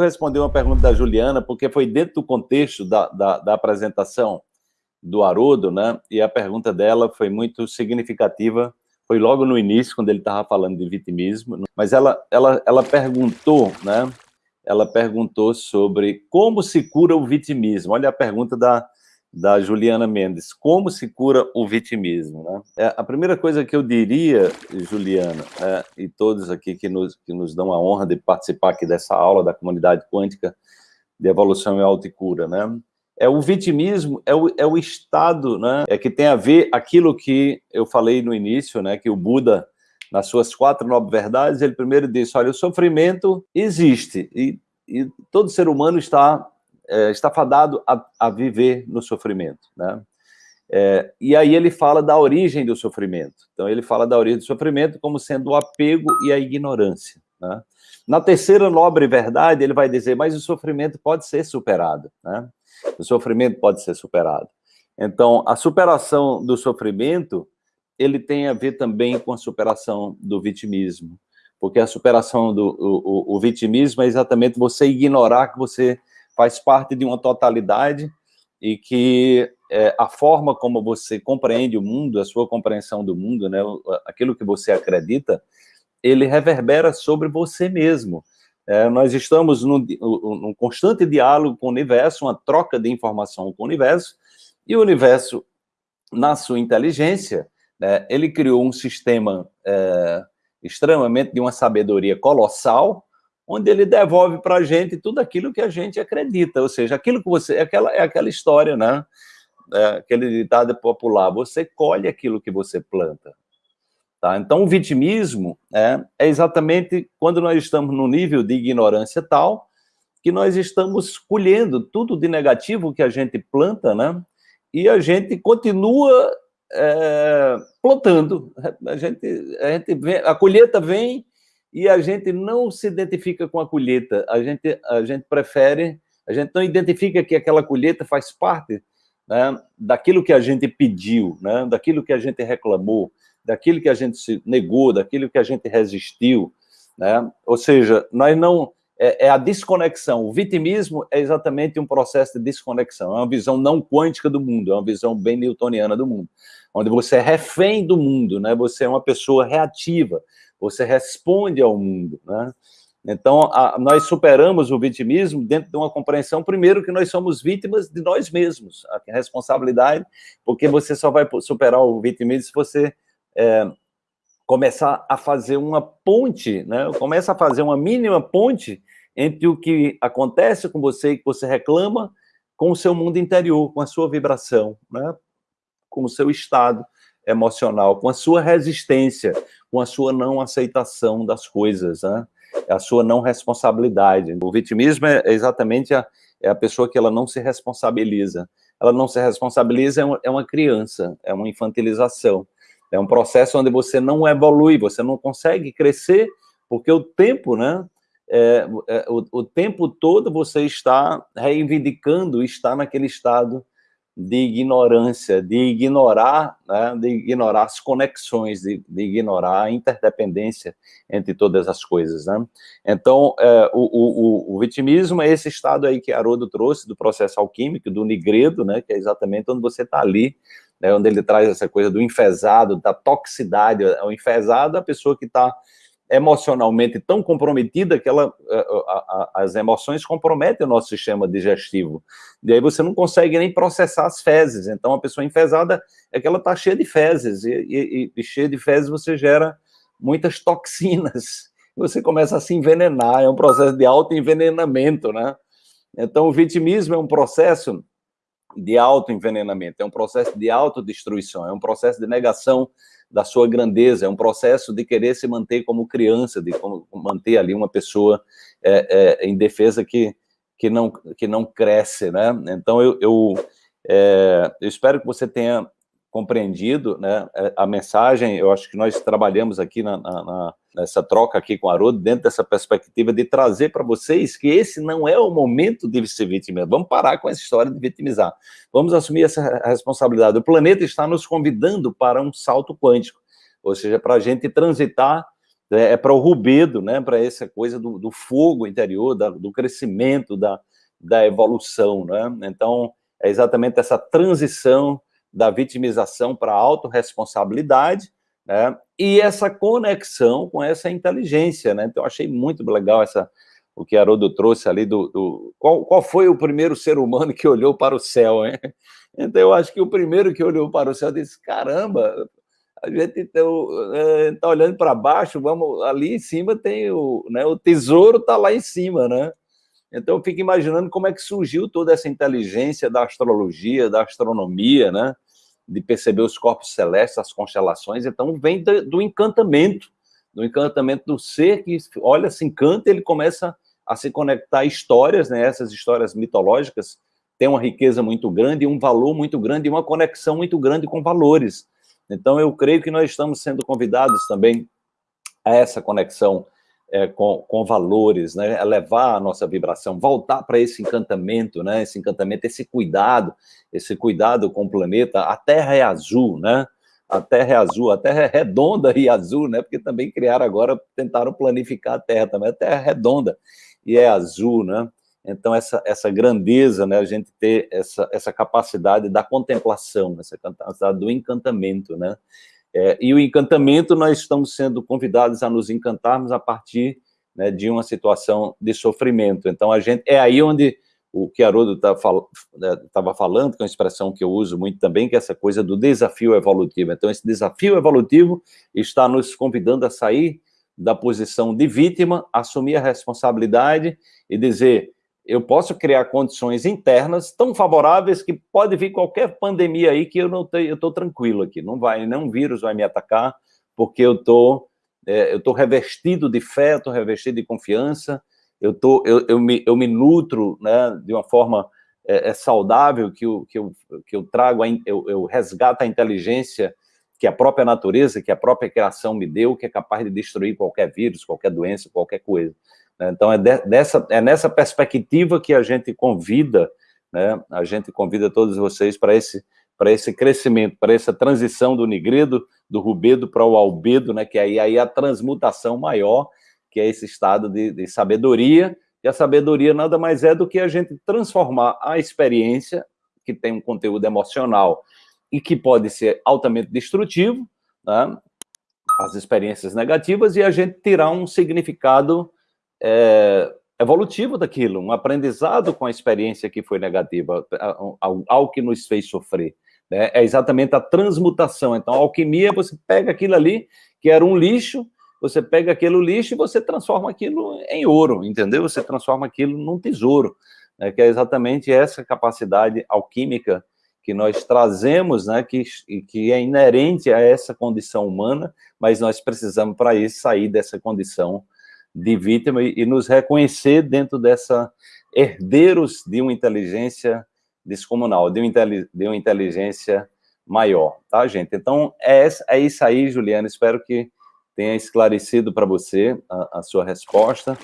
responder uma pergunta da Juliana, porque foi dentro do contexto da, da, da apresentação do Haroldo, né? E a pergunta dela foi muito significativa, foi logo no início, quando ele estava falando de vitimismo, mas ela, ela, ela perguntou, né? Ela perguntou sobre como se cura o vitimismo. Olha a pergunta da, da Juliana Mendes. Como se cura o vitimismo? Né? É, a primeira coisa que eu diria, Juliana, é, e todos aqui que nos, que nos dão a honra de participar aqui dessa aula da comunidade quântica de evolução e autocura, né? É o vitimismo, é o, é o estado, né? É que tem a ver aquilo que eu falei no início, né? Que o Buda, nas suas quatro nobres verdades, ele primeiro disse, olha, o sofrimento existe e, e todo ser humano está é, está fadado a, a, viver no sofrimento, né? É, e aí ele fala da origem do sofrimento. Então ele fala da origem do sofrimento como sendo o apego e a ignorância. Né? Na terceira nobre verdade, ele vai dizer, mas o sofrimento pode ser superado. Né? O sofrimento pode ser superado. Então, a superação do sofrimento, ele tem a ver também com a superação do vitimismo. Porque a superação do o, o, o vitimismo é exatamente você ignorar que você faz parte de uma totalidade e que é, a forma como você compreende o mundo, a sua compreensão do mundo, né, aquilo que você acredita, ele reverbera sobre você mesmo. É, nós estamos num, num, constante diálogo com o universo, uma troca de informação com o universo, e o universo, na sua inteligência, né, ele criou um sistema é, extremamente de uma sabedoria colossal, onde ele devolve para a gente tudo aquilo que a gente acredita, ou seja, aquilo que você, é aquela, é aquela história, né? É aquele ditado popular, você colhe aquilo que você planta. Tá? Então, o vitimismo é, é exatamente quando nós estamos no nível de ignorância tal, que nós estamos colhendo tudo de negativo que a gente planta, né? E a gente continua é, plantando. A gente, a gente vem, a colheita vem e a gente não se identifica com a colheita, a gente, a gente prefere, a gente não identifica que aquela colheita faz parte né, daquilo que a gente pediu, né, daquilo que a gente reclamou, daquilo que a gente se negou, daquilo que a gente resistiu, né? ou seja, nós não, é, é, a desconexão, o vitimismo é exatamente um processo de desconexão, é uma visão não quântica do mundo, é uma visão bem newtoniana do mundo, onde você é refém do mundo, né? você é uma pessoa reativa, você responde ao mundo, né? Então, a, nós superamos o vitimismo dentro de uma compreensão, primeiro, que nós somos vítimas de nós mesmos, a responsabilidade, porque você só vai superar o vitimismo se você é, começar a fazer uma ponte, né? começa a fazer uma mínima ponte entre o que acontece com você e que você reclama com o seu mundo interior, com a sua vibração, né? com o seu estado emocional, com a sua resistência, com a sua não aceitação das coisas, né? a sua não responsabilidade. O vitimismo é exatamente a, é a pessoa que ela não se responsabiliza. Ela não se responsabiliza, é uma, é uma criança, é uma infantilização. É um processo onde você não evolui, você não consegue crescer, porque o tempo, né? É, é, o, o tempo todo você está reivindicando, está naquele estado de ignorância, de ignorar, né, de ignorar as conexões, de, de, ignorar a interdependência entre todas as coisas. Né? Então, é, o, o, o, vitimismo é esse estado aí que Haroldo trouxe do processo alquímico, do nigredo, né, que é exatamente onde você está ali, né, onde ele traz essa coisa do enfesado, da toxicidade. O enfesado é a pessoa que está emocionalmente tão comprometida que ela, a, a, as emoções comprometem o nosso sistema digestivo. E aí você não consegue nem processar as fezes. Então, a pessoa enfesada é que ela está cheia de fezes. E, e, e cheia de fezes você gera muitas toxinas. Você começa a se envenenar. É um processo de autoenvenenamento, né? Então, o vitimismo é um processo de autoenvenenamento, é um processo de autodestruição, é um processo de negação da sua grandeza, é um processo de querer se manter como criança, de como manter ali uma pessoa é, é, em defesa que, que, não, que não cresce, né? Então, eu, eu, é, eu espero que você tenha compreendido né, a mensagem, eu acho que nós trabalhamos aqui na, na, nessa troca aqui com o Haroldo, dentro dessa perspectiva de trazer para vocês que esse não é o momento de se vitimizar, vamos parar com essa história de vitimizar, vamos assumir essa responsabilidade, o planeta está nos convidando para um salto quântico, ou seja, para a gente transitar é, é para o rubedo, né, para essa coisa do, do fogo interior, da, do crescimento, da, da evolução, né? Então, é exatamente essa transição da vitimização para a autorresponsabilidade, né? E essa conexão com essa inteligência, né? Então, achei muito legal essa, o que Haroldo trouxe ali do... do qual, qual foi o primeiro ser humano que olhou para o céu, hein? Então, eu acho que o primeiro que olhou para o céu disse, caramba, a gente está é, tá olhando para baixo, vamos ali em cima tem o, né, o tesouro está lá em cima, né? Então eu fico imaginando como é que surgiu toda essa inteligência da astrologia, da astronomia, né? De perceber os corpos celestes, as constelações. Então vem do, do encantamento, do encantamento do ser que olha, se encanta, ele começa a se conectar a histórias, né? Essas histórias mitológicas têm uma riqueza muito grande, um valor muito grande uma conexão muito grande com valores. Então, eu creio que nós estamos sendo convidados também a essa conexão é, com, com, valores, né? a levar a nossa vibração, voltar para esse encantamento, né? esse encantamento, esse cuidado, esse cuidado com o planeta. A Terra é azul, né? A Terra é azul, a Terra é redonda e azul, né? Porque também criaram agora, tentaram planificar a Terra também. A Terra é redonda e é azul, né? Então, essa, essa grandeza, né, a gente ter essa, essa capacidade da contemplação, essa capacidade do encantamento, né? É, e o encantamento, nós estamos sendo convidados a nos encantarmos a partir né, de uma situação de sofrimento. Então, a gente, é aí onde o que Haroldo estava tá né, falando, que é uma expressão que eu uso muito também, que é essa coisa do desafio evolutivo. Então, esse desafio evolutivo está nos convidando a sair da posição de vítima, assumir a responsabilidade e dizer, eu posso criar condições internas tão favoráveis que pode vir qualquer pandemia aí que eu não tenho, eu estou tranquilo aqui, não vai, nenhum vírus vai me atacar, porque eu tô, é, eu tô revestido de fé, estou revestido de confiança, eu, tô, eu, eu, me, eu me nutro né, de uma forma é, é saudável, que eu, que eu, que eu trago, a, eu, eu resgato a inteligência que a própria natureza, que a própria criação me deu, que é capaz de destruir qualquer vírus, qualquer doença, qualquer coisa. Né? Então, é, dessa, é nessa perspectiva que a gente convida, né, a gente convida todos vocês para esse, esse crescimento, para essa transição do nigredo, do rubedo para o albedo, né, que aí, aí a transmutação maior, que é esse estado de, de sabedoria, e a sabedoria nada mais é do que a gente transformar a experiência, que tem um conteúdo emocional e que pode ser altamente destrutivo, né, as experiências negativas, e a gente tirar um significado é, evolutivo daquilo, um aprendizado com a experiência que foi negativa, algo que nos fez sofrer. Né? É exatamente a transmutação. Então, a alquimia, você pega aquilo ali, que era um lixo, você pega aquele lixo e você transforma aquilo em ouro, entendeu? Você transforma aquilo num tesouro, né? que é exatamente essa capacidade alquímica que nós trazemos, né, que, que é inerente a essa condição humana, mas nós precisamos, para isso, sair dessa condição de vítima e, e nos reconhecer dentro dessa herdeiros de uma inteligência descomunal, de uma, de uma inteligência maior, tá, gente? Então, é, é isso aí, Juliana, espero que tenha esclarecido para você a, a sua resposta.